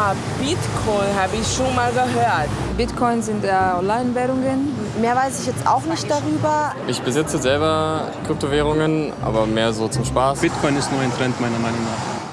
Ah, Bitcoin habe ich schon mal gehört. Bitcoin sind ja Online-Währungen. Mehr weiß ich jetzt auch nicht darüber. Ich besitze selber Kryptowährungen, aber mehr so zum Spaß. Bitcoin ist nur ein Trend meiner Meinung nach.